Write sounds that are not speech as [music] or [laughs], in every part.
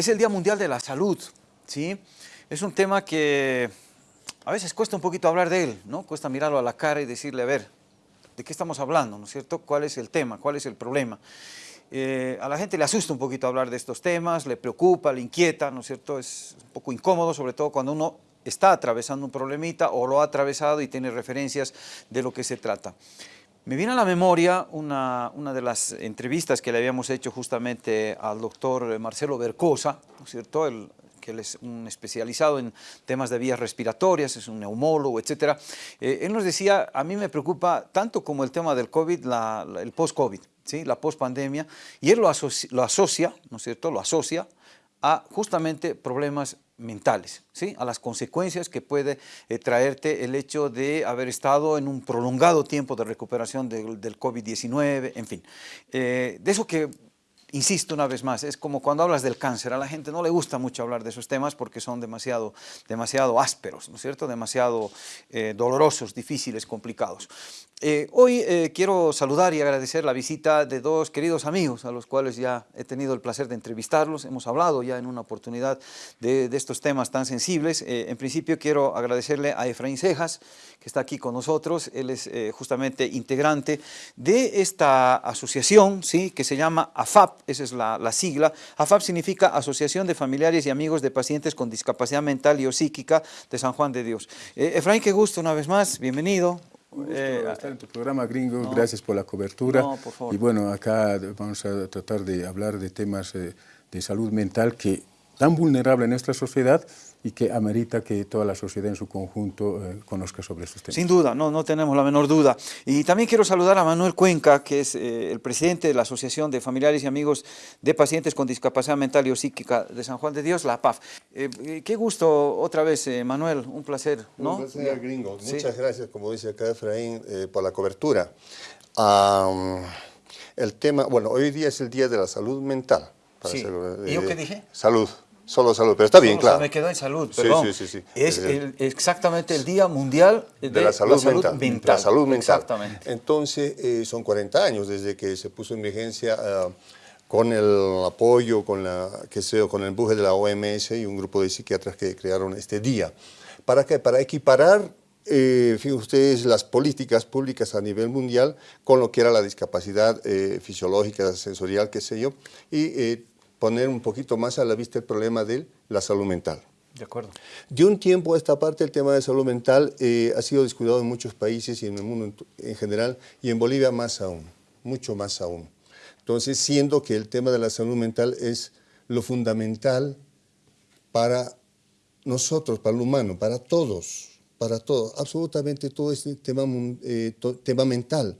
Es el Día Mundial de la Salud, ¿sí? Es un tema que a veces cuesta un poquito hablar de él, ¿no? Cuesta mirarlo a la cara y decirle, a ver, ¿de qué estamos hablando, no es cierto? ¿Cuál es el tema? ¿Cuál es el problema? Eh, a la gente le asusta un poquito hablar de estos temas, le preocupa, le inquieta, ¿no es cierto? Es un poco incómodo, sobre todo cuando uno está atravesando un problemita o lo ha atravesado y tiene referencias de lo que se trata. Me viene a la memoria una, una, de las entrevistas que le habíamos hecho justamente al doctor Marcelo Bercosa, ¿no es cierto? El, que él es un especializado en temas de vías respiratorias, es un neumólogo, etc. Eh, él nos decía, a mí me preocupa tanto como el tema del COVID, el post-COVID, ¿sí? la post-pandemia, y él lo asocia, lo asocia, ¿no es cierto?, lo asocia a justamente problemas mentales, ¿sí? a las consecuencias que puede eh, traerte el hecho de haber estado en un prolongado tiempo de recuperación de, del COVID-19, en fin. Eh, de eso que insisto una vez más, es como cuando hablas del cáncer, a la gente no le gusta mucho hablar de esos temas porque son demasiado, demasiado ásperos, ¿no es cierto? Demasiado eh, dolorosos, difíciles, complicados. Eh, hoy eh, quiero saludar y agradecer la visita de dos queridos amigos a los cuales ya he tenido el placer de entrevistarlos. Hemos hablado ya en una oportunidad de, estos temas tan sensibles. Eh, en principio quiero agradecerle a Efraín Cejas, que está aquí con nosotros. Él es justamente integrante de esta asociación ¿sí? que se llama AFAP, esa es la, la sigla. AFAP significa Asociación de Familiares y Amigos de Pacientes con Discapacidad Mental y Psíquica de San Juan de Dios. Efraín, qué gusto una vez más, bienvenido. Un gusto eh, estar en tu programa, Gringo. No, Gracias por la cobertura. No, por favor. Y bueno, acá vamos a tratar de hablar de temas eh, de salud mental que tan vulnerable en nuestra sociedad y que amerita que toda la sociedad en su conjunto eh, conozca sobre estos temas. Sin duda, no, no tenemos la menor duda. Y también quiero saludar a Manuel Cuenca, que es eh, el presidente de la Asociación de Familiares y Amigos de Pacientes con Discapacidad Mental y o Psíquica de San Juan de Dios, la PAF. Eh, qué gusto otra vez, eh, Manuel, un placer. ¿no? Un placer, gringo. Sí. Muchas gracias, como dice acá Efraín, eh, por la cobertura. Um, el tema, bueno, hoy día es el Día de la Salud Mental. Sí. ¿Y yo qué dije? Salud. Solo salud, pero está bien, Solo, claro. me quedó en salud, perdón. Sí, sí, sí, sí. Es el, exactamente el Día Mundial de, de la, salud, la salud mental. mental. La salud mental. Exactamente. Entonces, eh, son 40 años desde que se puso en vigencia uh, con el apoyo, con, la, que con el empuje de la OMS y un grupo de psiquiatras que crearon este día. ¿Para qué? Para equiparar eh, fíjense ustedes, las políticas públicas a nivel mundial con lo que era la discapacidad eh, fisiológica, sensorial, qué sé yo, y eh, poner un poquito más a la vista el problema de la salud mental. De acuerdo. De un tiempo a esta parte el tema de salud mental eh, ha sido descuidado en muchos países y en el mundo en general y en Bolivia más aún, mucho más aún. Entonces, siendo que el tema de la salud mental es lo fundamental para nosotros, para el humano, para todos, para todos, absolutamente todo este tema, eh, to, tema mental.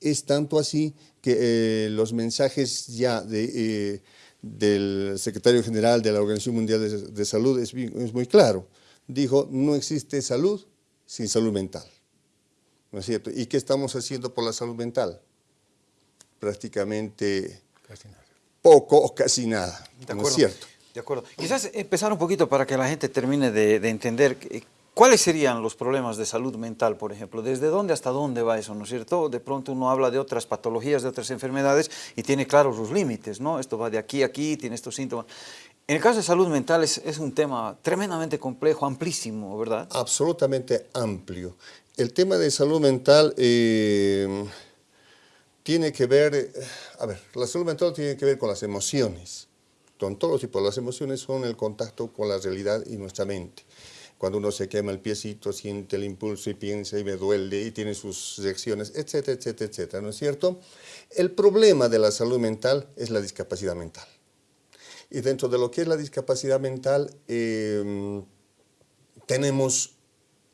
Es tanto así que eh, los mensajes ya de eh, del secretario general de la Organización Mundial de, de Salud es, es, muy claro. Dijo, no existe salud sin salud mental. ¿No es cierto? ¿Y qué estamos haciendo por la salud mental? Prácticamente Casi nada. poco o casi nada. De ¿No es cierto? De acuerdo. Quizás empezar un poquito para que la gente termine de, de entender ¿Cuáles serían los problemas de salud mental, por ejemplo? ¿Desde dónde hasta dónde va eso, no es cierto? De pronto uno habla de otras patologías, de otras enfermedades y tiene claros los límites, ¿no? Esto va de aquí a aquí, tiene estos síntomas. En el caso de salud mental es, un tema tremendamente complejo, amplísimo, ¿verdad? Absolutamente amplio. El tema de salud mental eh, tiene que ver, eh, a ver, la salud mental tiene que ver con las emociones, con todos los tipos. Las emociones son el contacto con la realidad y nuestra mente cuando uno se quema el piecito, siente el impulso y piensa y me duele y tiene sus reacciones, etcétera, etcétera, etcétera, ¿no es cierto? El problema de la salud mental es la discapacidad mental. Y dentro de lo que es la discapacidad mental, eh, tenemos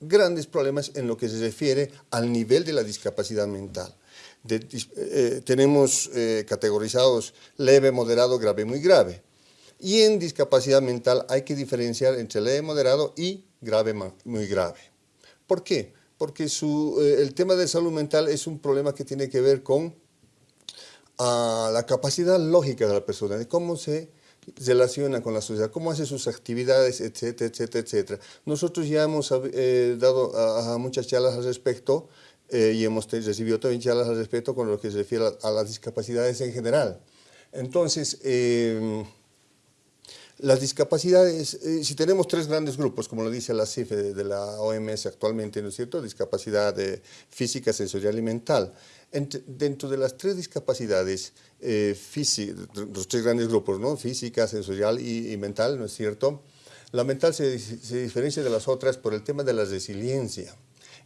grandes problemas en lo que se refiere al nivel de la discapacidad mental. De, eh, tenemos eh, categorizados leve, moderado, grave, muy grave. Y en discapacidad mental hay que diferenciar entre leve, moderado y grave, muy grave. ¿Por qué? Porque eh, el tema de salud mental es un problema que tiene que ver con uh, la capacidad lógica de la persona, de cómo se relaciona con la sociedad, cómo hace sus actividades, etcétera, etcétera, etcétera. Nosotros ya hemos eh, dado a, muchas charlas al respecto eh, y hemos recibido también charlas al respecto con lo que se refiere a, las discapacidades en general. Entonces, eh, Las discapacidades, eh, si tenemos tres grandes grupos, como lo dice la CIF de, la OMS actualmente, ¿no es cierto? Discapacidad física, sensorial y mental. dentro de las tres discapacidades, eh, los tres grandes grupos, ¿no? Física, sensorial y, mental, ¿no es cierto? La mental se, se diferencia de las otras por el tema de la resiliencia.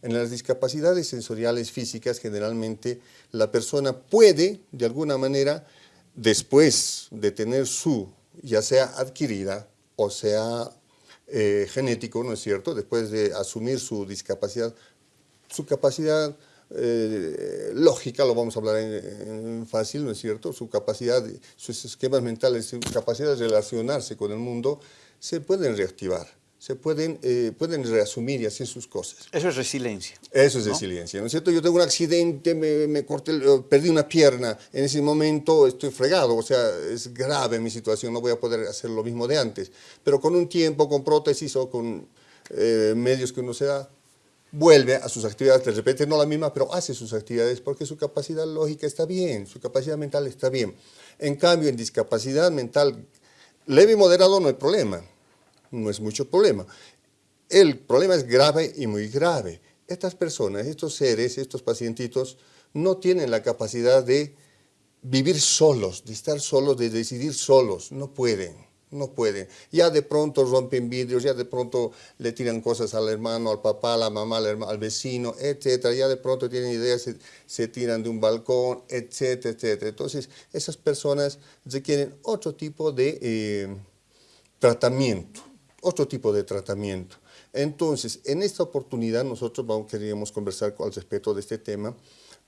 En las discapacidades sensoriales físicas, generalmente, la persona puede, de alguna manera, después de tener su ya sea adquirida o sea eh, genético, ¿no es cierto? Después de asumir su discapacidad, su capacidad eh, lógica, lo vamos a hablar en, fácil, ¿no es cierto? Su capacidad, sus esquemas mentales, su capacidad de relacionarse con el mundo, se pueden reactivar se pueden, eh, pueden reasumir y hacer sus cosas. Eso es resiliencia. Eso es resiliencia, ¿no es cierto? Yo tengo un accidente, me, me corté, perdí una pierna, en ese momento estoy fregado, o sea, es grave mi situación, no voy a poder hacer lo mismo de antes. Pero con un tiempo, con prótesis o con eh, medios que uno se da, vuelve a sus actividades, de repente no la misma, pero hace sus actividades porque su capacidad lógica está bien, su capacidad mental está bien. En cambio, en discapacidad mental leve y moderado no hay problema no es mucho problema. El problema es grave y muy grave. Estas personas, estos seres, estos pacientitos, no tienen la capacidad de vivir solos, de estar solos, de decidir solos. No pueden, no pueden. Ya de pronto rompen vidrios, ya de pronto le tiran cosas al hermano, al papá, a la mamá, al, vecino, etcétera. Ya de pronto tienen ideas, se, tiran de un balcón, etcétera, etcétera. Entonces, esas personas requieren otro tipo de eh, tratamiento otro tipo de tratamiento. Entonces, en esta oportunidad nosotros vamos, queríamos conversar al respecto de este tema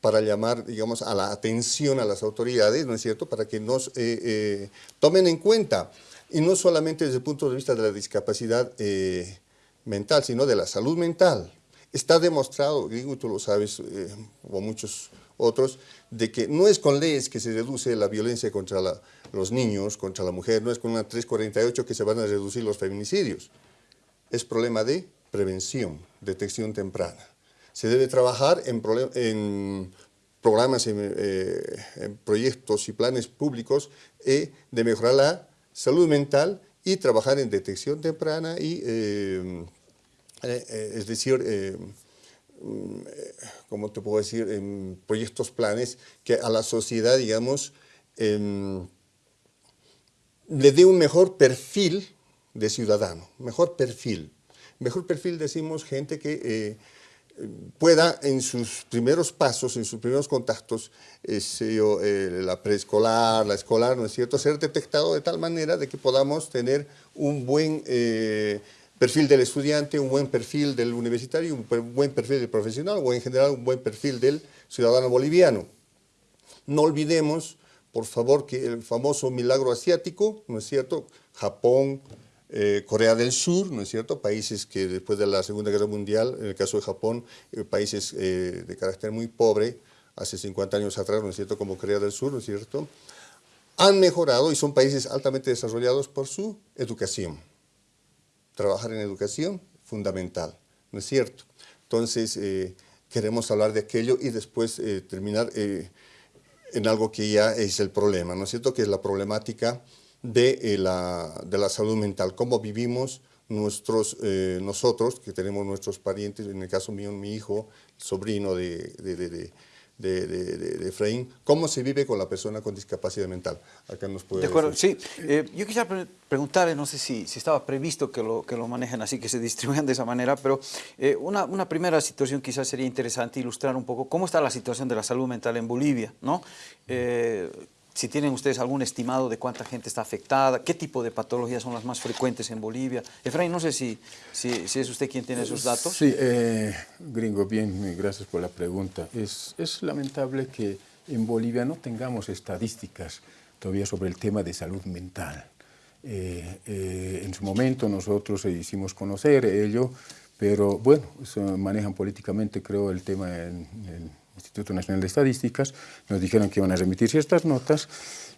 para llamar, digamos, a la atención a las autoridades, ¿no es cierto?, para que nos eh, eh, tomen en cuenta, y no solamente desde el punto de vista de la discapacidad eh, mental, sino de la salud mental. Está demostrado, digo, tú lo sabes, o muchos otros, de que no es con leyes que se reduce la violencia contra los niños, contra la mujer, no es con una 348 que se van a reducir los feminicidios. Es problema de prevención, detección temprana. Se debe trabajar en, programas, eh, en, proyectos y planes públicos eh, de mejorar la salud mental y trabajar en detección temprana y, eh, es decir, ¿cómo te puedo decir?, en proyectos, planes que a la sociedad, digamos, em, le dé un mejor perfil de ciudadano, mejor perfil. Mejor perfil decimos gente que eh, pueda en sus primeros pasos, en sus primeros contactos, eh, la preescolar, la escolar, ¿no es cierto?, ser detectado de tal manera de que podamos tener un buen perfil del estudiante, un buen perfil del universitario, un buen perfil del profesional o en general un buen perfil del ciudadano boliviano. No olvidemos, por favor, que el famoso milagro asiático, ¿no es cierto? Japón, eh, Corea del Sur, ¿no es cierto? Países que después de la Segunda Guerra Mundial, en el caso de Japón, eh, países eh, de carácter muy pobre, hace 50 años atrás, ¿no es cierto? Como Corea del Sur, ¿no es cierto? Han mejorado y son países altamente desarrollados por su educación trabajar en educación, fundamental, ¿no es cierto? Entonces, eh, queremos hablar de aquello y después eh, terminar eh, en algo que ya es el problema, ¿no es cierto? Que es la problemática de, la, de la salud mental, cómo vivimos nuestros, nosotros, que tenemos nuestros parientes, en el caso mío, mi hijo, sobrino de, de de, de, de, Efraín, cómo se vive con la persona con discapacidad mental. Acá nos puede De acuerdo, sí. Eh, yo quisiera preguntarle, no sé si, si, estaba previsto que lo, que lo manejen así, que se distribuyan de esa manera, pero eh, una, una, primera situación quizás sería interesante ilustrar un poco cómo está la situación de la salud mental en Bolivia, ¿no? Eh, si tienen ustedes algún estimado de cuánta gente está afectada, qué tipo de patologías son las más frecuentes en Bolivia. Efraín, no sé si, si, es usted quien tiene esos datos. Sí, eh, gringo, bien, gracias por la pregunta. Es, es lamentable que en Bolivia no tengamos estadísticas todavía sobre el tema de salud mental. Eh, eh, en su momento nosotros hicimos conocer ello, pero bueno, manejan políticamente creo el tema en, en Instituto Nacional de Estadísticas, nos dijeron que iban a remitirse estas notas.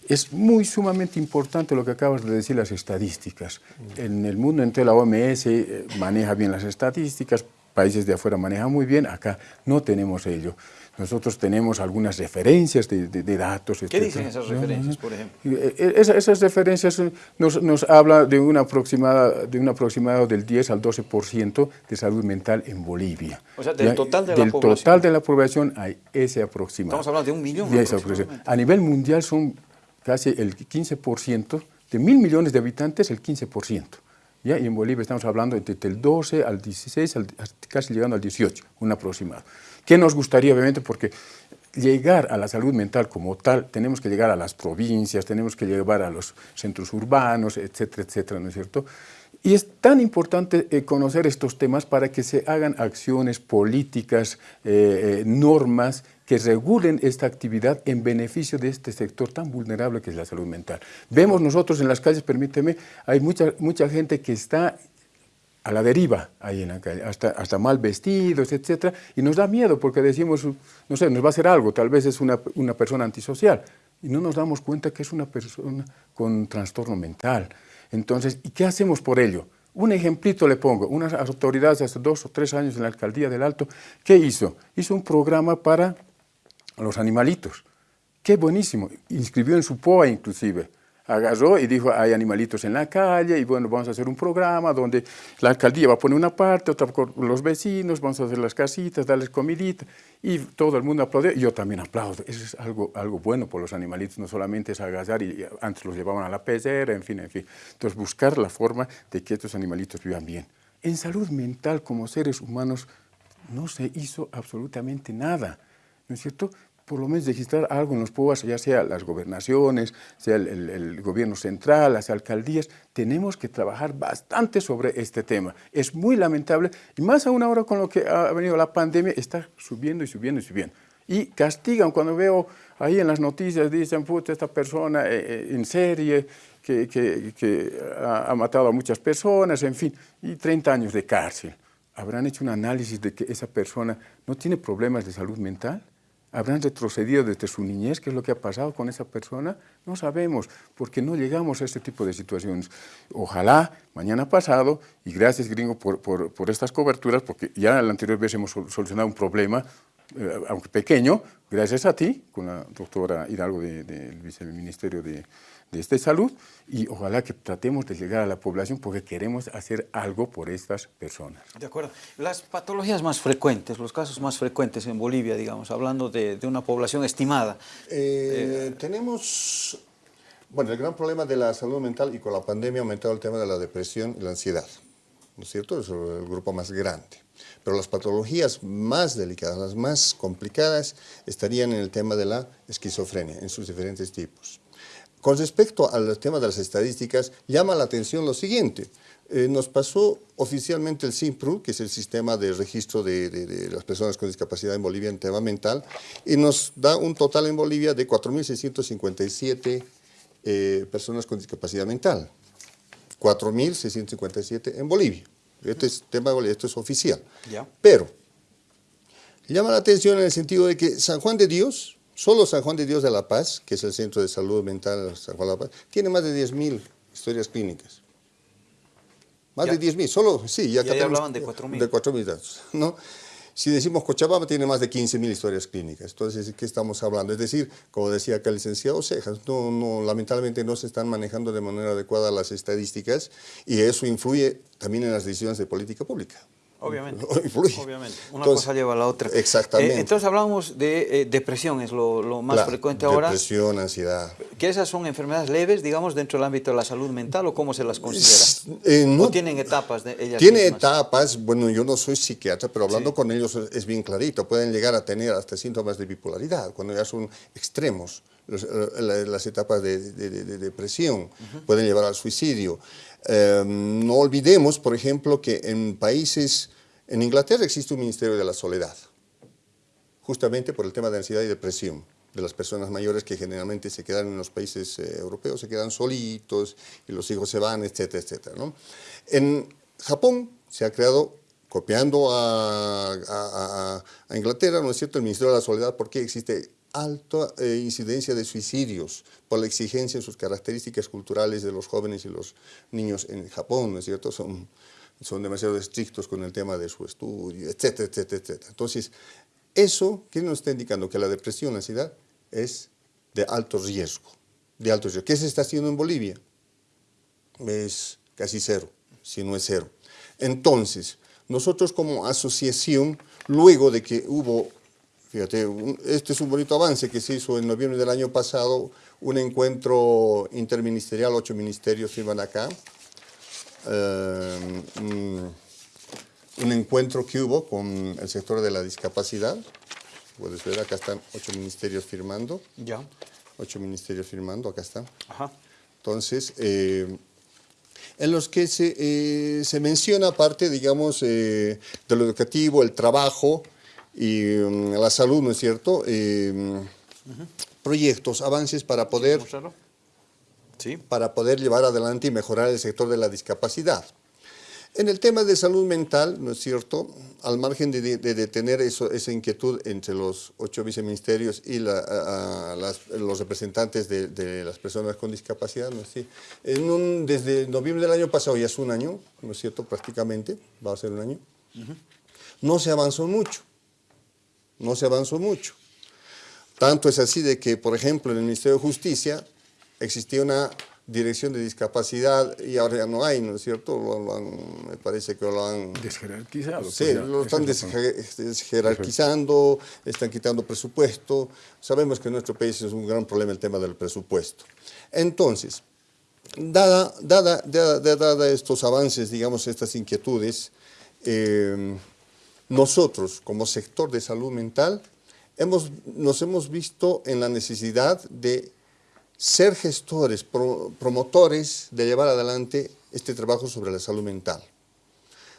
Es muy sumamente importante lo que acabas de decir, las estadísticas. En el mundo entero la OMS eh, maneja bien las estadísticas, países de afuera manejan muy bien, acá no tenemos ello. Nosotros tenemos algunas referencias de, datos. ¿Qué dicen esas referencias, por ejemplo? Eh, eh, esas, referencias nos, nos habla de una aproximada, de un aproximado del 10 al 12% de salud mental en Bolivia. O sea, del total de la del población. total de la población hay ese aproximado. Estamos hablando de un millón. A nivel mundial son casi el 15%, de mil millones de habitantes, el 15%. Y en Bolivia estamos hablando entre el 12 al 16, casi llegando al 18, un aproximado. ¿Qué nos gustaría, obviamente? Porque llegar a la salud mental como tal, tenemos que llegar a las provincias, tenemos que llegar a los centros urbanos, etcétera, etcétera, ¿no es cierto? Y es tan importante eh, conocer estos temas para que se hagan acciones políticas, eh, eh, normas que regulen esta actividad en beneficio de este sector tan vulnerable que es la salud mental. Vemos nosotros en las calles, permíteme, hay mucha, mucha gente que está a la deriva ahí en la calle, hasta, hasta mal vestidos, etcétera, y nos da miedo porque decimos, no sé, nos va a hacer algo, tal vez es una, una persona antisocial, y no nos damos cuenta que es una persona con trastorno mental. Entonces, ¿y qué hacemos por ello? Un ejemplito le pongo, unas autoridades hace dos o tres años en la alcaldía del Alto, ¿qué hizo? Hizo un programa para los animalitos. Qué buenísimo, inscribió en su POA inclusive agarró y dijo, hay animalitos en la calle y bueno, vamos a hacer un programa donde la alcaldía va a poner una parte, otra con los vecinos, vamos a hacer las casitas, darles comidita y todo el mundo aplaude y yo también aplaudo. Eso es algo, algo bueno por los animalitos, no solamente es agarrar y antes los llevaban a la pecera, en fin, en fin. Entonces buscar la forma de que estos animalitos vivan bien. En salud mental como seres humanos no se hizo absolutamente nada, ¿no es cierto? Por lo menos registrar algo en los POAS, ya sea las gobernaciones, sea el, gobierno central, las alcaldías, tenemos que trabajar bastante sobre este tema. Es muy lamentable, y más aún ahora con lo que ha venido la pandemia, está subiendo y subiendo y subiendo. Y castigan cuando veo ahí en las noticias, dicen, puta, esta persona eh, eh, en serie, que, que, ha, ha matado a muchas personas, en fin, y 30 años de cárcel. ¿Habrán hecho un análisis de que esa persona no tiene problemas de salud mental? ¿Habrán retrocedido desde su niñez? ¿Qué es lo que ha pasado con esa persona? No sabemos, porque no llegamos a este tipo de situaciones. Ojalá mañana pasado, y gracias gringo por, por, estas coberturas, porque ya la anterior vez hemos solucionado un problema, eh, aunque pequeño, gracias a ti, con la doctora Hidalgo del Viceministerio de, de esta salud y ojalá que tratemos de llegar a la población porque queremos hacer algo por estas personas. De acuerdo. Las patologías más frecuentes, los casos más frecuentes en Bolivia, digamos, hablando de, de una población estimada. Eh, tenemos, bueno, el gran problema de la salud mental y con la pandemia ha aumentado el tema de la depresión y la ansiedad, ¿no es cierto? Es el grupo más grande. Pero las patologías más delicadas, las más complicadas, estarían en el tema de la esquizofrenia, en sus diferentes tipos. Con respecto al tema de las estadísticas, llama la atención lo siguiente. Eh, nos pasó oficialmente el SIMPRU, que es el sistema de registro de, las personas con discapacidad en Bolivia en tema mental, y nos da un total en Bolivia de 4.657 eh, personas con discapacidad mental. 4.657 en Bolivia. Este es tema esto es oficial. Pero llama la atención en el sentido de que San Juan de Dios Solo San Juan de Dios de la Paz, que es el Centro de Salud Mental de San Juan de la Paz, tiene más de 10.000 historias clínicas. Más de 10.000, solo, sí, ya, ya hablaban de 4.000. De 4.000 datos, ¿no? Si decimos Cochabamba, tiene más de 15.000 historias clínicas. Entonces, ¿de qué estamos hablando? Es decir, como decía acá el licenciado Cejas, no, no, lamentablemente no se están manejando de manera adecuada las estadísticas y eso influye también en las decisiones de política pública. Obviamente. [laughs] Obviamente. Una cosa lleva a la otra. Exactamente. Eh, entonces hablamos de eh, depresión, es lo, más frecuente ahora. Depresión, ansiedad. ¿Que esas son enfermedades leves, digamos, dentro del ámbito de la salud mental o cómo se las considera? Eh, no, ¿O tienen etapas de ellas Tiene etapas, bueno, yo no soy psiquiatra, pero hablando con ellos es, bien clarito, pueden llegar a tener hasta síntomas de bipolaridad, cuando ya son extremos. las etapas de, depresión pueden llevar al suicidio. Em, no olvidemos, por ejemplo, que en países, en Inglaterra existe un Ministerio de la Soledad, justamente por el tema de ansiedad y depresión de las personas mayores que generalmente se quedan en los países eh, europeos, se quedan solitos y los hijos se van, etcétera, etcétera. En Japón se ha creado, copiando a, a, Inglaterra, ¿no es cierto?, el Ministerio de la Soledad, porque existe alta eh, incidencia de suicidios por la exigencia en sus características culturales de los jóvenes y los niños en Japón, ¿no es cierto? Son son demasiado estrictos con el tema de su estudio, etcétera, etcétera, etcétera. Entonces, eso, ¿qué nos está indicando? Que la depresión, la ansiedad, es de alto riesgo, de alto riesgo. ¿Qué se está haciendo en Bolivia? Es casi cero, si no es cero. Entonces, nosotros como asociación, luego de que hubo, fíjate, este es un bonito avance que se hizo en noviembre del año pasado, un encuentro interministerial, ocho ministerios iban acá, eh, un encuentro que hubo con el sector de la discapacidad, puedes ver, acá están ocho ministerios firmando. Ya. Ocho ministerios firmando, acá están. Ajá. Entonces, eh, en los que se, eh, se menciona parte, digamos, eh, de lo educativo, el trabajo y mm, la salud, ¿no es cierto? Proyectos, avances para poder, Sí. para poder llevar adelante y mejorar el sector de la discapacidad. En el tema de salud mental, ¿no es cierto?, al margen de, de, tener eso, esa inquietud entre los ocho viceministerios y la, los representantes de, de, las personas con discapacidad, ¿no es cierto? En un, desde noviembre del año pasado, ya es un año, ¿no es cierto?, prácticamente, va a ser un año, no se avanzó mucho, no se avanzó mucho. Tanto es así de que, por ejemplo, en el Ministerio de Justicia existía una dirección de discapacidad y ahora ya no hay, ¿no es cierto? me parece que lo han... Desjerarquizado. Sí, pues lo están desjerarquizando, están quitando presupuesto. Sabemos que en nuestro país es un gran problema el tema del presupuesto. Entonces, dada, dada, dada, estos avances, digamos, estas inquietudes, eh, nosotros como sector de salud mental hemos, nos hemos visto en la necesidad de ser gestores, promotores de llevar adelante este trabajo sobre la salud mental.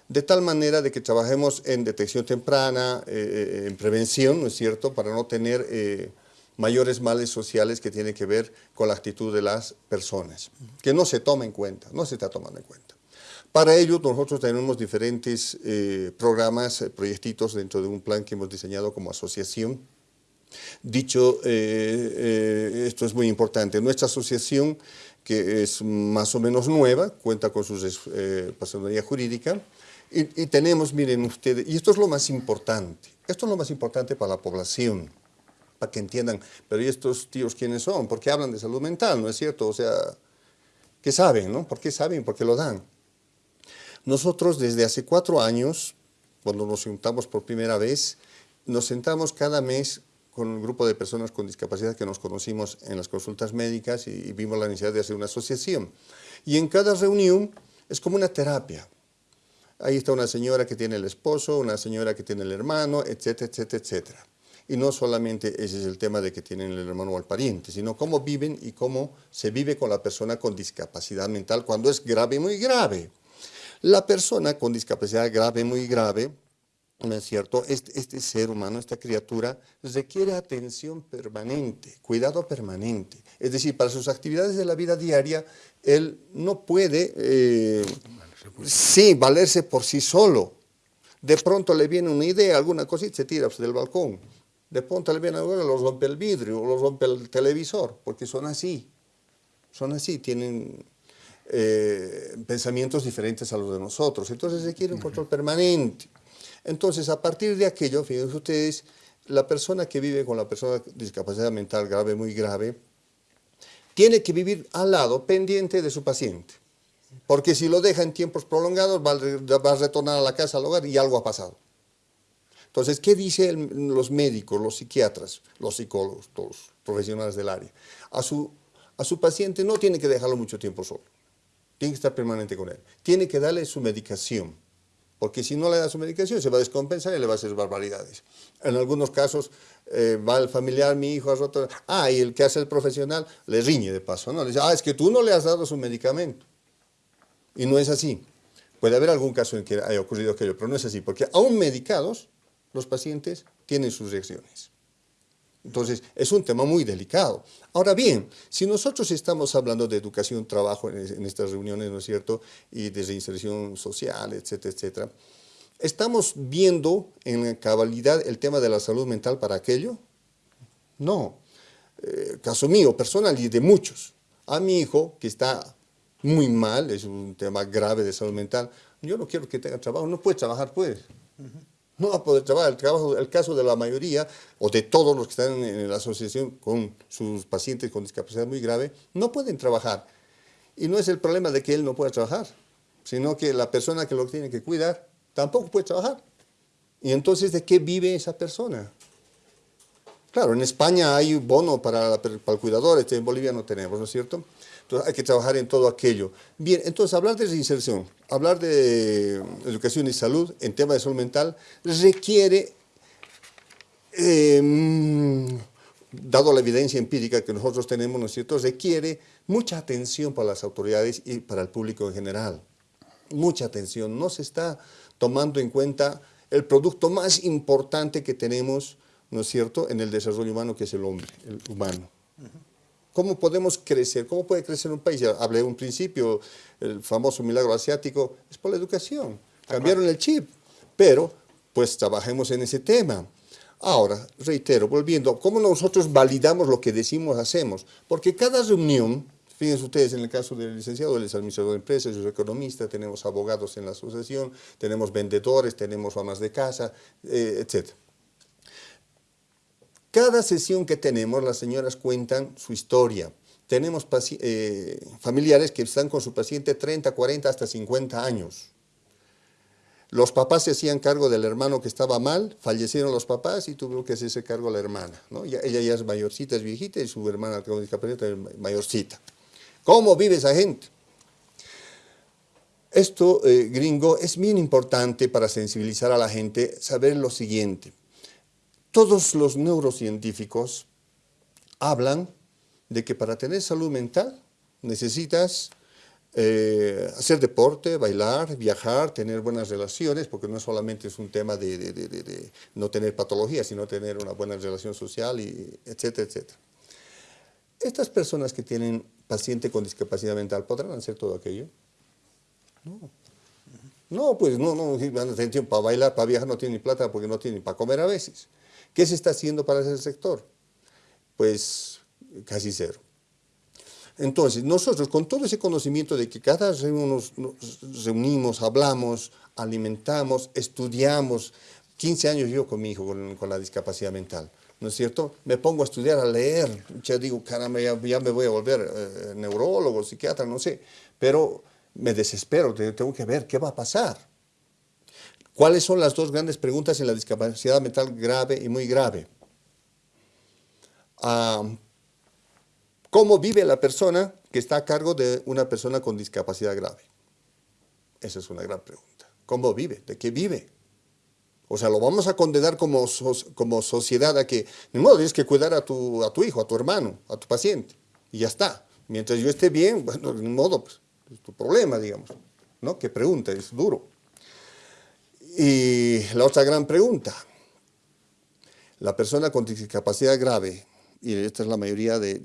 De tal manera de que trabajemos en detección temprana, eh, eh, en prevención, ¿no es cierto?, para no tener eh, mayores males sociales que tienen que ver con la actitud de las personas, que no se toma en cuenta, no se está tomando en cuenta. Para ello, nosotros tenemos diferentes programas, proyectitos dentro de un plan que hemos diseñado como asociación, Dicho eh, eh, esto es muy importante, nuestra asociación, que es más o menos nueva, cuenta con su eh, personalidad jurídica, y, tenemos, miren ustedes, y esto es lo más importante, esto es lo más importante para la población, para que entiendan, pero ¿y estos tíos quiénes son? ¿Por qué hablan de salud mental? ¿No es cierto? O sea, ¿qué saben? No? ¿Por qué saben? ¿Por qué lo dan? Nosotros desde hace cuatro años, cuando nos juntamos por primera vez, nos sentamos cada mes con un grupo de personas con discapacidad que nos conocimos en las consultas médicas y, vimos la necesidad de hacer una asociación. Y en cada reunión es como una terapia. Ahí está una señora que tiene el esposo, una señora que tiene el hermano, etcétera, etcétera, etcétera. Y no solamente ese es el tema de que tienen el hermano o el pariente, sino cómo viven y cómo se vive con la persona con discapacidad mental cuando es grave, muy grave. La persona con discapacidad grave, muy grave, ¿no es cierto? Este, este, ser humano, esta criatura, requiere atención permanente, cuidado permanente. Es decir, para sus actividades de la vida diaria, él no puede, eh, sí, valerse por sí solo. De pronto le viene una idea, alguna cosita, se tira del balcón. De pronto le viene algo, lo rompe el vidrio, lo rompe el televisor, porque son así. Son así, tienen eh, pensamientos diferentes a los de nosotros. Entonces requiere un control permanente. Entonces, a partir de aquello, fíjense ustedes, la persona que vive con la persona con discapacidad mental grave, muy grave, tiene que vivir al lado, pendiente de su paciente. Porque si lo deja en tiempos prolongados, va a retornar a la casa, al hogar, y algo ha pasado. Entonces, ¿qué dicen los médicos, los psiquiatras, los psicólogos, todos los profesionales del área? A su, a su paciente no tiene que dejarlo mucho tiempo solo. Tiene que estar permanente con él. Tiene que darle su medicación porque si no le da su medicación se va a descompensar y le va a hacer barbaridades. En algunos casos eh, va el familiar, mi hijo ha roto, ah, y el que hace el profesional le riñe de paso, ¿no? Le dice, ah, es que tú no le has dado su medicamento. Y no es así. Puede haber algún caso en que haya ocurrido aquello, pero no es así, porque aún medicados, los pacientes tienen sus reacciones. Entonces, es un tema muy delicado. Ahora bien, si nosotros estamos hablando de educación, trabajo en, estas reuniones, ¿no es cierto?, y de reinserción social, etcétera, etcétera, ¿estamos viendo en cabalidad el tema de la salud mental para aquello? No. Eh, caso mío, personal y de muchos. A mi hijo, que está muy mal, es un tema grave de salud mental. Yo no quiero que tenga trabajo, no puede trabajar, pues. No va a poder trabajar. El, caso de la mayoría, o de todos los que están en la asociación con sus pacientes con discapacidad muy grave, no pueden trabajar. Y no es el problema de que él no pueda trabajar, sino que la persona que lo tiene que cuidar tampoco puede trabajar. Y entonces, ¿de qué vive esa persona? Claro, en España hay bono para, para el cuidador, este, en Bolivia no tenemos, ¿no es cierto? Hay que trabajar en todo aquello. Bien, entonces hablar de reinserción, hablar de educación y salud en tema de salud mental requiere, em, dado la evidencia empírica que nosotros tenemos, ¿no es cierto?, requiere mucha atención para las autoridades y para el público en general. Mucha atención. No se está tomando en cuenta el producto más importante que tenemos, ¿no es cierto?, en el desarrollo humano, que es el hombre, el humano. ¿Cómo podemos crecer? ¿Cómo puede crecer un país? Ya hablé un principio, el famoso milagro asiático, es por la educación. Cambiaron el chip, pero pues trabajemos en ese tema. Ahora, reitero, volviendo, ¿cómo nosotros validamos lo que decimos, hacemos? Porque cada reunión, fíjense ustedes en el caso del licenciado, él es administrador de empresas, yo soy economista, tenemos abogados en la asociación, tenemos vendedores, tenemos amas de casa, eh, etc. Cada sesión que tenemos, las señoras cuentan su historia. Tenemos eh, familiares que están con su paciente 30, 40, hasta 50 años. Los papás se hacían cargo del hermano que estaba mal, fallecieron los papás y tuvo que hacerse cargo la hermana. ¿no? ella ya es mayorcita, es viejita y su hermana con discapacidad es mayorcita. ¿Cómo vive esa gente? Esto, eh, gringo, es bien importante para sensibilizar a la gente, saber lo siguiente. Todos los neurocientíficos hablan de que para tener salud mental necesitas eh, hacer deporte, bailar, viajar, tener buenas relaciones, porque no solamente es un tema de, no tener patología, sino tener una buena relación social, y etcétera, etcétera. Estas personas que tienen paciente con discapacidad mental, ¿podrán hacer todo aquello? No. No, pues no, no, para bailar, para viajar no tienen ni plata porque no tienen para comer a veces. ¿Qué se está haciendo para ese sector? Pues casi cero. Entonces, nosotros con todo ese conocimiento de que cada vez nos, reunimos, hablamos, alimentamos, estudiamos, 15 años yo con mi hijo con, la discapacidad mental, ¿no es cierto? Me pongo a estudiar, a leer, ya digo, caramba, ya, me voy a volver eh, neurólogo, psiquiatra, no sé, pero me desespero, tengo que ver qué va a pasar. ¿Cuáles son las dos grandes preguntas en la discapacidad mental grave y muy grave? Ah, ¿Cómo vive la persona que está a cargo de una persona con discapacidad grave? Esa es una gran pregunta. ¿Cómo vive? ¿De qué vive? O sea, lo vamos a condenar como, como sociedad a que, ni modo, tienes que cuidar a tu, a tu hijo, a tu hermano, a tu paciente, y ya está. Mientras yo esté bien, bueno, ni modo, pues, es tu problema, digamos. ¿No? ¿Qué pregunta? Es duro. Y la otra gran pregunta, la persona con discapacidad grave, y esta es la mayoría de,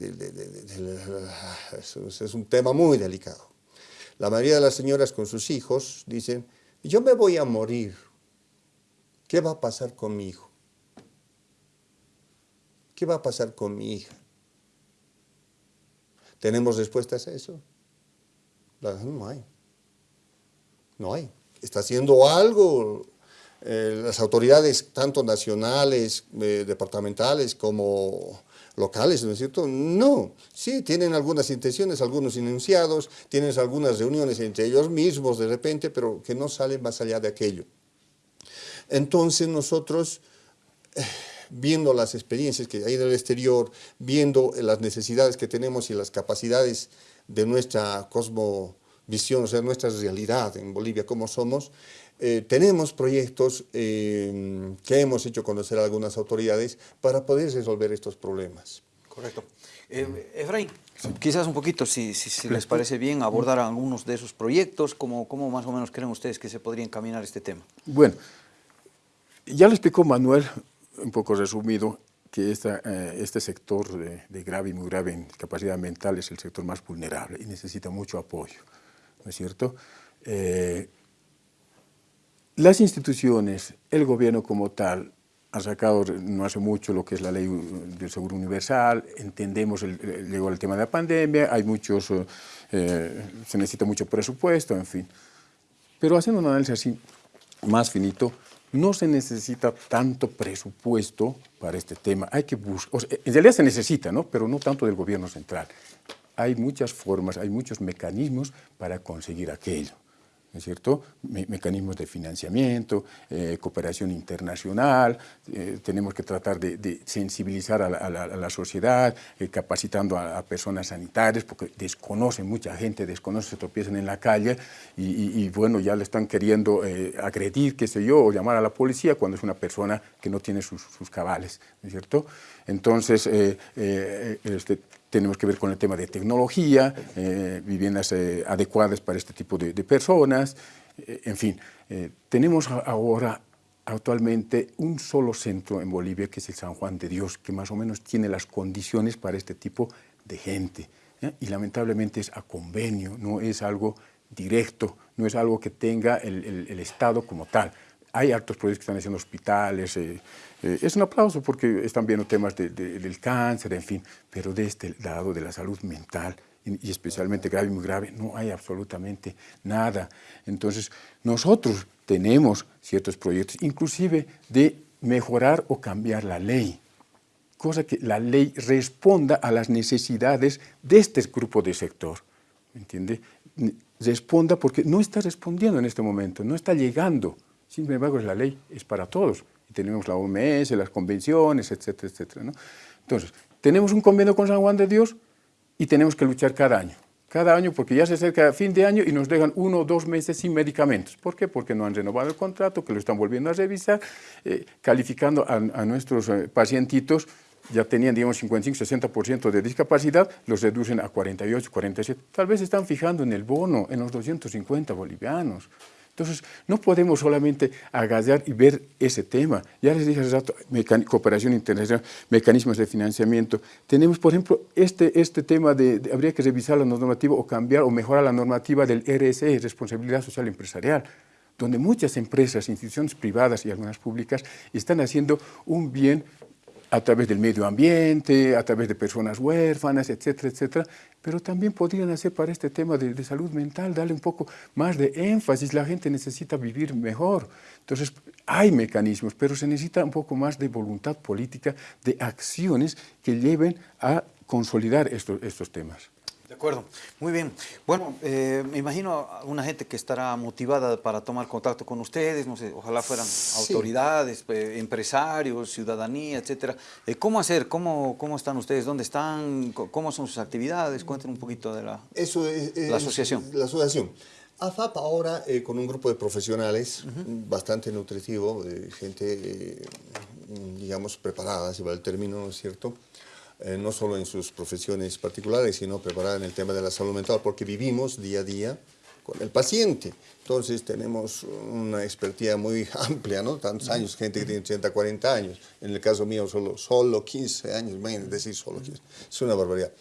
es, un tema muy delicado. La mayoría de las señoras con sus hijos dicen, yo me voy a morir, ¿qué va a pasar con mi hijo? ¿Qué va a pasar con mi hija? ¿Tenemos respuestas a eso? No hay. No hay está haciendo algo eh, las autoridades, tanto nacionales, eh, departamentales como locales, ¿no es cierto? No, sí, tienen algunas intenciones, algunos enunciados, tienen algunas reuniones entre ellos mismos de repente, pero que no salen más allá de aquello. Entonces nosotros, eh, viendo las experiencias que hay en el exterior, viendo las necesidades que tenemos y las capacidades de nuestra cosmo visión, o sea, nuestra realidad en Bolivia, como somos, eh, tenemos proyectos eh, que hemos hecho conocer a algunas autoridades para poder resolver estos problemas. Correcto. Eh, Efraín, quizás un poquito, si, si, les parece bien, abordar algunos de esos proyectos, ¿cómo, ¿cómo más o menos creen ustedes que se podría encaminar este tema? Bueno, ya lo explicó Manuel, un poco resumido, que esta, este sector de, de, grave y muy grave en discapacidad mental es el sector más vulnerable y necesita mucho apoyo. ¿No es cierto? Eh, las instituciones, el gobierno como tal, ha sacado no hace mucho lo que es la ley del seguro universal, entendemos, el, llegó el tema de la pandemia, hay muchos, eh, se necesita mucho presupuesto, en fin. Pero haciendo un análisis así más finito, no se necesita tanto presupuesto para este tema. Hay que buscar, en realidad se necesita, ¿no? pero no tanto del gobierno central. Hay muchas formas, hay muchos mecanismos para conseguir aquello. ¿no es cierto? mecanismos de financiamiento, eh, cooperación internacional, eh, tenemos que tratar de, sensibilizar a la, sociedad, eh, capacitando a, personas sanitarias, porque desconocen, mucha gente desconoce, se tropiezan en la calle y, bueno, ya le están queriendo agredir, qué sé yo, o llamar a la policía cuando es una persona que no tiene sus, cabales, ¿no es cierto? Entonces, este, tenemos que ver con el tema de tecnología, eh, viviendas eh, adecuadas para este tipo de, personas, eh, en fin. tenemos ahora actualmente un solo centro en Bolivia, que es el San Juan de Dios, que más o menos tiene las condiciones para este tipo de gente. Y lamentablemente es a convenio, no es algo directo, no es algo que tenga el, el Estado como tal. Hay altos proyectos que están haciendo hospitales, eh, es un aplauso porque están viendo temas del cáncer, en fin, pero de este lado de la salud mental, y, especialmente grave y muy grave, no hay absolutamente nada. Entonces, nosotros tenemos ciertos proyectos, inclusive de mejorar o cambiar la ley, cosa que la ley responda a las necesidades de este grupo de sector, ¿me entiende? Responda porque no está respondiendo en este momento, no está llegando. Sin embargo, la ley es para todos tenemos la OMS, las convenciones, etcétera, etcétera. Entonces, tenemos un convenio con San Juan de Dios y tenemos que luchar cada año. Cada año, porque ya se acerca fin de año y nos dejan uno o dos meses sin medicamentos. ¿Por qué? Porque no han renovado el contrato, que lo están volviendo a revisar, eh, calificando a, nuestros eh, pacientitos ya tenían, digamos, 55-60% de discapacidad, los reducen a 48, 47. Tal vez están fijando en el bono, en los 250 bolivianos. Entonces, no podemos solamente agallar y ver ese tema. Ya les dije hace rato, cooperación internacional, mecanismos de financiamiento. Tenemos, por ejemplo, este, este tema de, habría que revisar la normativa o cambiar o mejorar la normativa del RSE, Responsabilidad Social Empresarial donde muchas empresas, instituciones privadas y algunas públicas están haciendo un bien a través del medio ambiente, a través de personas huérfanas, etcétera, etcétera, pero también podrían hacer para este tema de, salud mental, darle un poco más de énfasis, la gente necesita vivir mejor. Entonces, hay mecanismos, pero se necesita un poco más de voluntad política, de acciones que lleven a consolidar estos temas. De acuerdo, muy bien. Bueno, eh, me imagino una gente que estará motivada para tomar contacto con ustedes, no sé, ojalá fueran autoridades, eh, empresarios, ciudadanía, etcétera. Eh, ¿Cómo hacer? ¿Cómo, ¿Cómo están ustedes? ¿Dónde están? ¿Cómo son sus actividades? Cuenten un poquito de la, Eso es, la asociación. La asociación. AFAP ahora con un grupo de profesionales bastante nutritivo, gente, digamos, preparada, si va el término, ¿no es cierto?, eh, no solo en sus profesiones particulares, sino preparada en el tema de la salud mental, porque vivimos día a día con el paciente. Entonces tenemos una expertía muy [laughs] amplia, ¿no? Tantos años, gente que tiene 80, 40 años. En el caso mío solo, solo 15 años, es decir solo 15. Es una barbaridad.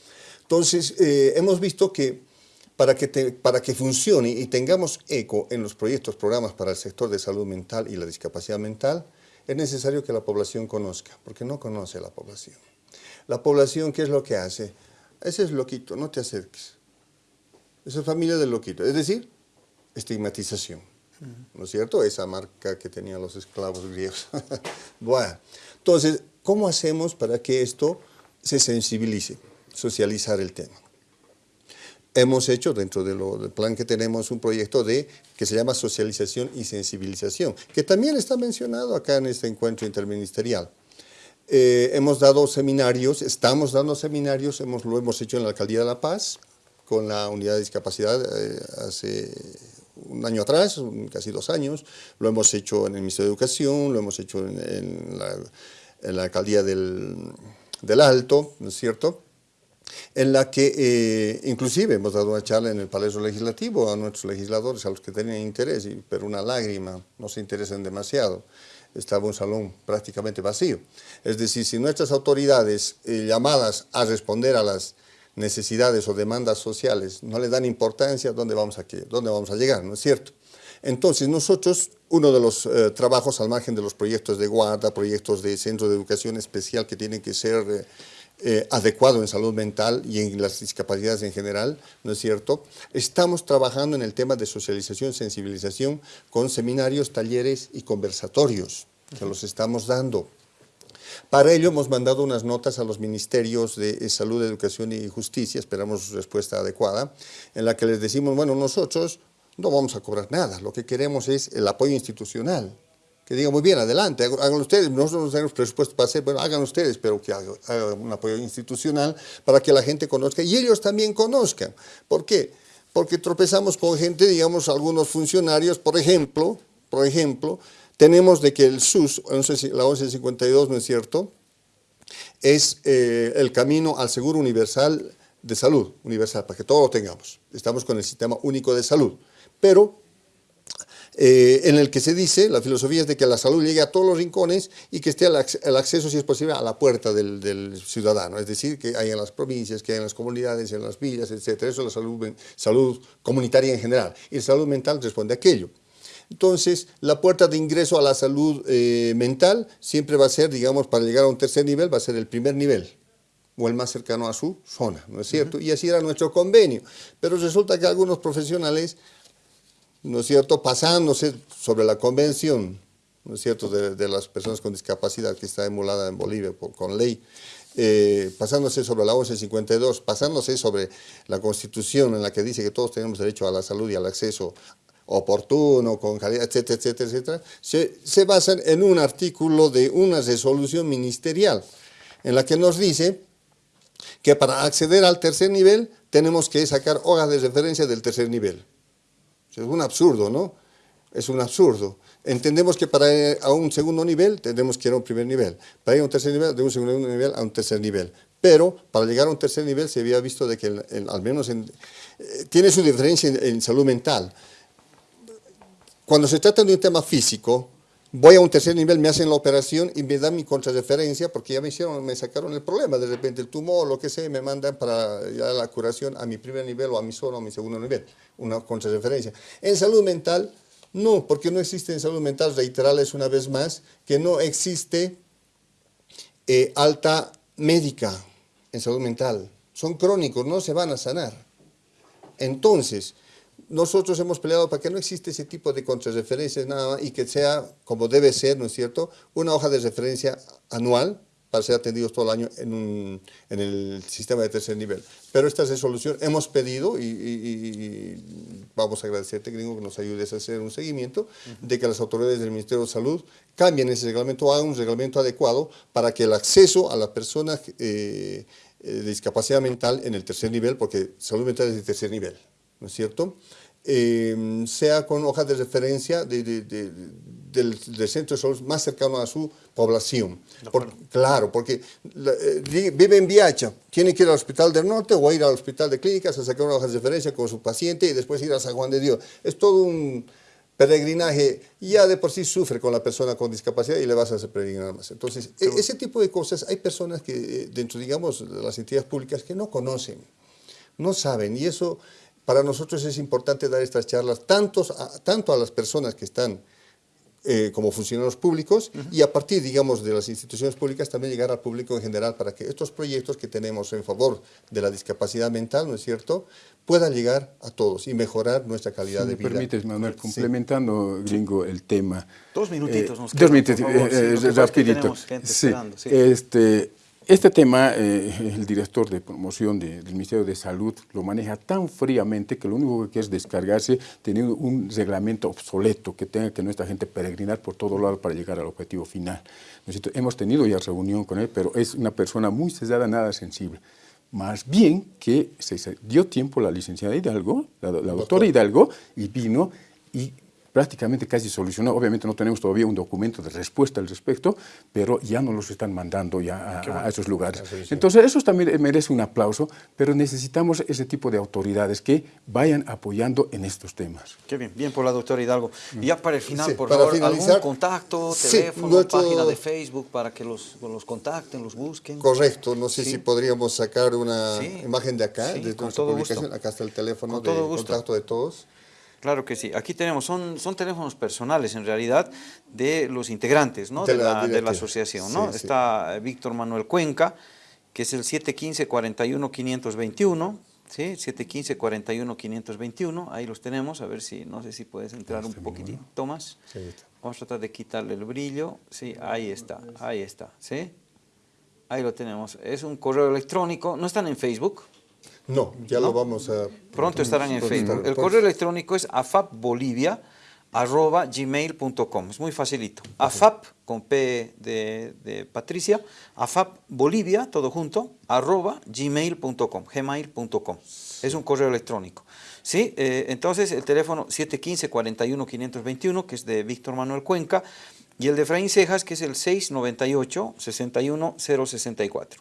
Entonces eh, hemos visto que para que, para que funcione y tengamos eco en los proyectos, programas para el sector de salud mental y la discapacidad mental, es necesario que la población conozca, porque no conoce la población. La población, ¿qué es lo que hace? Ese es loquito, no te acerques. Esa es familia del loquito. Es decir, estigmatización. ¿No es cierto? Esa marca que tenían los esclavos griegos. [laughs] bueno, entonces, ¿cómo hacemos para que esto se sensibilice? Socializar el tema. Hemos hecho dentro del plan que tenemos un proyecto de que se llama socialización y sensibilización, que también está mencionado acá en este encuentro interministerial. Eh, hemos dado seminarios, estamos dando seminarios, hemos, lo hemos hecho en la Alcaldía de La Paz, con la unidad de discapacidad eh, hace un año atrás, casi dos años, lo hemos hecho en el Ministerio de Educación, lo hemos hecho en, la, Alcaldía del, Alto, ¿no es cierto?, en la que eh, inclusive hemos dado una charla en el Palacio Legislativo a nuestros legisladores, a los que tenían interés, pero una lágrima, no se interesan demasiado estaba un salón prácticamente vacío. Es decir, si nuestras autoridades eh, llamadas a responder a las necesidades o demandas sociales no le dan importancia, ¿dónde vamos a, dónde vamos a llegar? ¿No es cierto? Entonces nosotros, uno de los eh, trabajos al margen de los proyectos de guarda, proyectos de centro de educación especial que tienen que ser eh, eh, adecuados en salud mental y en las discapacidades en general, ¿no es cierto? Estamos trabajando en el tema de socialización, sensibilización con seminarios, talleres y conversatorios que los estamos dando. Para ello hemos mandado unas notas a los ministerios de Salud, Educación y Justicia, esperamos respuesta adecuada, en la que les decimos, bueno, nosotros no vamos a cobrar nada, lo que queremos es el apoyo institucional. Que digan, muy bien, adelante, hagan ustedes, nosotros no tenemos presupuesto para hacer, bueno, hagan ustedes, pero que hagan, un apoyo institucional para que la gente conozca y ellos también conozcan. ¿Por qué? Porque tropezamos con gente, digamos, algunos funcionarios, por ejemplo, por ejemplo, tenemos de que el SUS, la 1152, ¿no es cierto?, es eh, el camino al seguro universal de salud, universal, para que todos lo tengamos. Estamos con el sistema único de salud pero eh, en el que se dice, la filosofía es de que la salud llegue a todos los rincones y que esté el, acceso, si es posible, a la puerta del, ciudadano, es decir, que hay en las provincias, que hay en las comunidades, en las villas, etc. Eso es la salud, salud comunitaria en general. Y la salud mental responde a aquello. Entonces, la puerta de ingreso a la salud eh, mental siempre va a ser, digamos, para llegar a un tercer nivel, va a ser el primer nivel o el más cercano a su zona, ¿no es cierto? Y así era nuestro convenio. Pero resulta que algunos profesionales ¿no es cierto?, pasándose sobre la convención, ¿no es cierto?, de, las personas con discapacidad que está emulada en Bolivia con ley, eh, pasándose sobre la 1152, pasándose sobre la Constitución en la que dice que todos tenemos derecho a la salud y al acceso oportuno, con calidad, etcétera, etcétera, etcétera, se basan en un artículo de una resolución ministerial en la que nos dice que para acceder al tercer nivel tenemos que sacar hojas de referencia del tercer nivel. Es un absurdo, ¿no? Es un absurdo. Entendemos que para ir a un segundo nivel tenemos que ir a un primer nivel. Para ir a un tercer nivel, de un segundo nivel a un tercer nivel. Pero para llegar a un tercer nivel se había visto de que al menos en, eh, tiene su diferencia en salud mental. Cuando se trata de un tema físico, voy a un tercer nivel, me hacen la operación y me dan mi contrarreferencia porque ya me hicieron, me sacaron el problema, de repente el tumor, lo que sea, me mandan para la curación a mi primer nivel o a mi solo o a mi segundo nivel, una contrarreferencia. En salud mental, no, porque no existe en salud mental, reiterarles una vez más, que no existe eh, alta médica en salud mental. Son crónicos, no se van a sanar. Entonces, nosotros hemos peleado para que no existe ese tipo de contrarreferencias nada y que sea, como debe ser, ¿no es cierto?, una hoja de referencia anual para ser atendidos todo el año en, el sistema de tercer nivel. Pero esta resolución hemos pedido, y, vamos a agradecerte, gringo, que nos ayudes a hacer un seguimiento, de que las autoridades del Ministerio de Salud cambien ese reglamento, hagan un reglamento adecuado para que el acceso a las personas eh, eh, de discapacidad mental en el tercer nivel, porque salud mental es de tercer nivel, ¿no es cierto?, eh, sea con hojas de referencia del, centro de salud más cercano a su población. claro, porque eh, vive en Viacha, tiene que ir al Hospital del Norte o ir al Hospital de Clínicas a sacar una hoja de referencia con su paciente y después ir a San Juan de Dios. Es todo un peregrinaje, ya de por sí sufre con la persona con discapacidad y le vas a hacer peregrinar más. Entonces, e, ese tipo de cosas, hay personas que eh, dentro, digamos, de las entidades públicas que no conocen, no saben, y eso para nosotros es importante dar estas charlas tantos tanto a las personas que están eh, como funcionarios públicos y a partir, digamos, de las instituciones públicas también llegar al público en general para que estos proyectos que tenemos en favor de la discapacidad mental, ¿no es cierto?, puedan llegar a todos y mejorar nuestra calidad de vida. me permites, Manuel, complementando, Gringo, el tema. Dos minutitos nos quedan, Dos minutitos, eh, eh, rapidito. sí, este, este tema, eh, el director de promoción del Ministerio de Salud lo maneja tan fríamente que lo único que quiere es descargarse teniendo un reglamento obsoleto que tenga que nuestra gente peregrinar por todo lado para llegar al objetivo final. Hemos tenido ya reunión con él, pero es una persona muy cesada, nada sensible. Más bien que se dio tiempo la licenciada Hidalgo, la, doctora Hidalgo, y vino y prácticamente casi solucionado. Obviamente no tenemos todavía un documento de respuesta al respecto, pero ya nos los están mandando ya a, esos lugares. Entonces, eso también merece un aplauso, pero necesitamos ese tipo de autoridades que vayan apoyando en estos temas. Qué bien, bien por la doctora Hidalgo. Y ya para el final, por favor, algún contacto, teléfono, página de Facebook para que los, los contacten, los busquen. Correcto, no sé si podríamos sacar una imagen de acá, de nuestra publicación. Acá está el teléfono de contacto de todos. Claro que sí. Aquí tenemos, son, son teléfonos personales en realidad de los integrantes ¿no? de, la, de, la, asociación. ¿no? Está Víctor Manuel Cuenca, que es el 715-41-521, ¿sí? 715-41-521, ahí los tenemos, a ver si, no sé si puedes entrar un poquitito más. Vamos a tratar de quitarle el brillo, sí, ahí está, ahí está, ¿sí? Ahí lo tenemos. Es un correo electrónico, no están en Facebook, no, ya lo vamos a... Pronto estarán en Facebook. El correo electrónico es afapbolivia.gmail.com. Es muy facilito. afap, con P de, Patricia, afapbolivia, todo junto, arroba gmail.com, gmail.com. Es un correo electrónico. ¿Sí? Eh, entonces, el teléfono 715-41-521, que es de Víctor Manuel Cuenca, y el de Efraín Cejas, que es el 698-61064.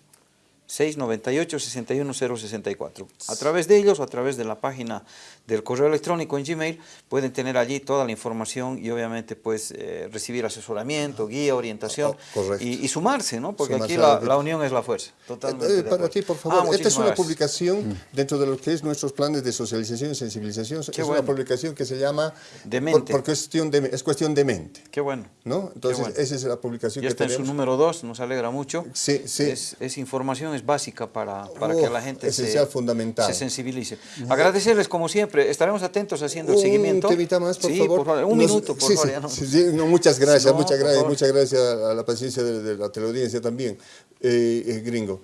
698-61064. A través de ellos a través de la página del correo electrónico en Gmail pueden tener allí toda la información y obviamente pues eh, recibir asesoramiento, guía, orientación oh, y, sumarse, ¿no? Porque aquí la, unión es la fuerza. Totalmente eh, para ti, por favor, ah, esta es una publicación mm. dentro de lo que es nuestros planes de socialización y sensibilización. es una publicación que se llama de mente. Por, cuestión de, es cuestión de mente. Qué bueno. ¿no? Entonces, esa es la publicación ya que está tenemos. en su número dos, nos alegra mucho. Sí, sí. Es, es información, es básica para, para que la gente se, fundamental. se sensibilice. Agradecerles como siempre, estaremos atentos haciendo el seguimiento. Un temita más, por, favor. Un minuto, por favor. no. muchas gracias, muchas gracias, muchas gracias a la paciencia de, la teleaudiencia también, eh, eh, gringo.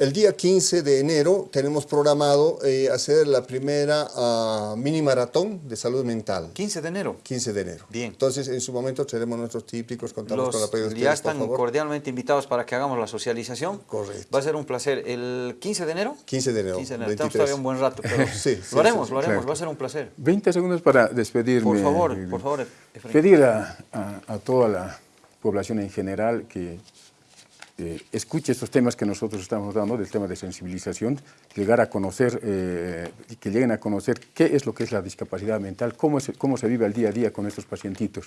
El día 15 de enero tenemos programado eh, hacer la primera uh, mini maratón de salud mental. 15 de enero. 15 de enero. Bien. Entonces, en su momento tenemos nuestros típicos, contamos con la ustedes, Ya están cordialmente invitados para que hagamos la socialización. Correcto. Va a ser un placer. ¿El 15 de enero? 15 de enero. 15 de enero. Estamos todavía un buen rato, pero [laughs] sí, lo haremos, lo haremos. Va a ser un placer. 20 segundos para despedirme. Por favor, por favor. Pedir a, a toda la población en general que eh, escuche estos temas que nosotros estamos dando, del tema de sensibilización, llegar a conocer, eh, que lleguen a conocer qué es lo que es la discapacidad mental, cómo, cómo se vive el día a día con estos pacientitos.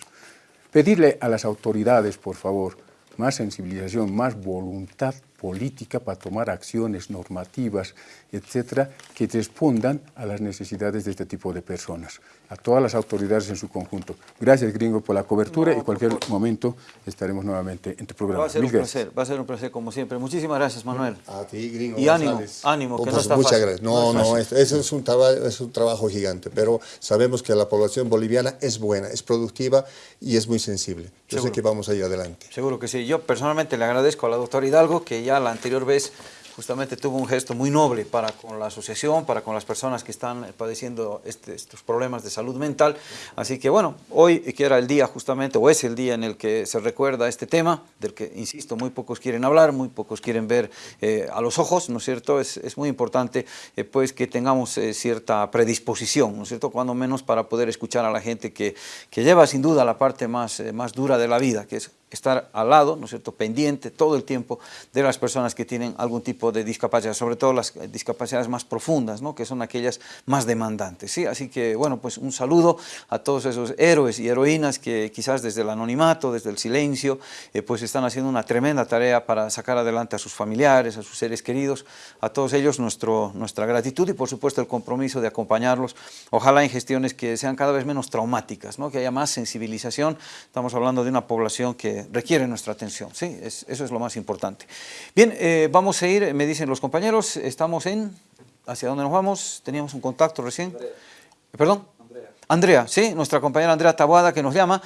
Pedirle a las autoridades, por favor, más sensibilización, más voluntad política para tomar acciones normativas, etcétera, que respondan a las necesidades de este tipo de personas, a todas las autoridades en su conjunto. Gracias, Gringo, por la cobertura y en cualquier momento estaremos nuevamente en tu programa. Va a ser un placer, va a ser un placer como siempre. Muchísimas gracias, Manuel. A ti, Gringo. Y ánimo, ánimo, que no pues está Muchas gracias. No, no, eso es un, es un trabajo gigante, pero sabemos que la población boliviana es buena, es productiva y es muy sensible. Yo sé que vamos a ir adelante. Seguro que sí. Yo personalmente le agradezco a la doctora Hidalgo que ya la anterior vez justamente tuvo un gesto muy noble para con la asociación, para con las personas que están padeciendo este, estos problemas de salud mental. Así que bueno, hoy que era el día justamente, o es el día en el que se recuerda este tema, del que, insisto, muy pocos quieren hablar, muy pocos quieren ver eh, a los ojos, ¿no es cierto? Es, muy importante eh, pues que tengamos eh, cierta predisposición, ¿no es cierto? Cuando menos para poder escuchar a la gente que, que lleva sin duda la parte más, más dura de la vida, que es estar al lado, ¿no es cierto?, pendiente todo el tiempo de las personas que tienen algún tipo de discapacidad, sobre todo las discapacidades más profundas, ¿no?, que son aquellas más demandantes, ¿sí? Así que, bueno, pues un saludo a todos esos héroes y heroínas que quizás desde el anonimato, desde el silencio, eh, pues están haciendo una tremenda tarea para sacar adelante a sus familiares, a sus seres queridos, a todos ellos nuestro, nuestra gratitud y por supuesto el compromiso de acompañarlos, ojalá en gestiones que sean cada vez menos traumáticas, ¿no?, que haya más sensibilización, estamos hablando de una población que requiere nuestra atención. ¿sí? eso es lo más importante. Bien, eh, vamos a ir, me dicen los compañeros, estamos en... ¿Hacia dónde nos vamos? Teníamos un contacto recién. ¿Perdón? Andrea, sí, nuestra compañera Andrea Tabuada que nos llama.